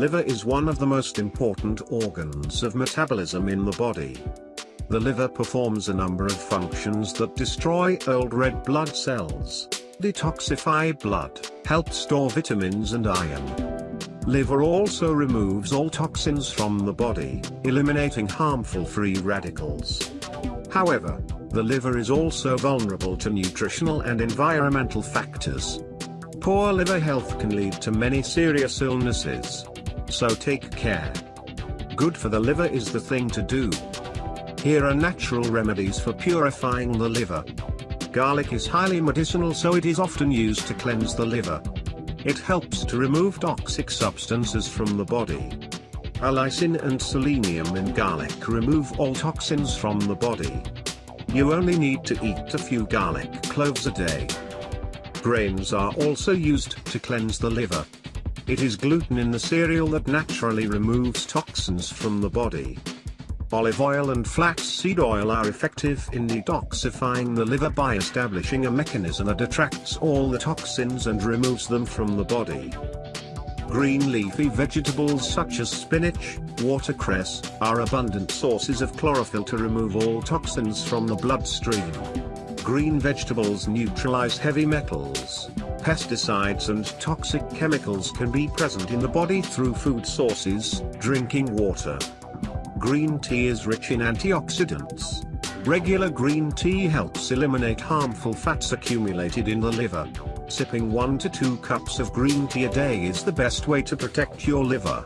liver is one of the most important organs of metabolism in the body. The liver performs a number of functions that destroy old red blood cells, detoxify blood, help store vitamins and iron. Liver also removes all toxins from the body, eliminating harmful free radicals. However, the liver is also vulnerable to nutritional and environmental factors. Poor liver health can lead to many serious illnesses. So take care. Good for the liver is the thing to do. Here are natural remedies for purifying the liver. Garlic is highly medicinal so it is often used to cleanse the liver. It helps to remove toxic substances from the body. Allicin and selenium in garlic remove all toxins from the body. You only need to eat a few garlic cloves a day. Grains are also used to cleanse the liver. It is gluten in the cereal that naturally removes toxins from the body. Olive oil and flaxseed oil are effective in detoxifying the liver by establishing a mechanism that attracts all the toxins and removes them from the body. Green leafy vegetables such as spinach, watercress, are abundant sources of chlorophyll to remove all toxins from the bloodstream. Green vegetables neutralize heavy metals, pesticides and toxic chemicals can be present in the body through food sources, drinking water, Green tea is rich in antioxidants. Regular green tea helps eliminate harmful fats accumulated in the liver. Sipping 1 to 2 cups of green tea a day is the best way to protect your liver.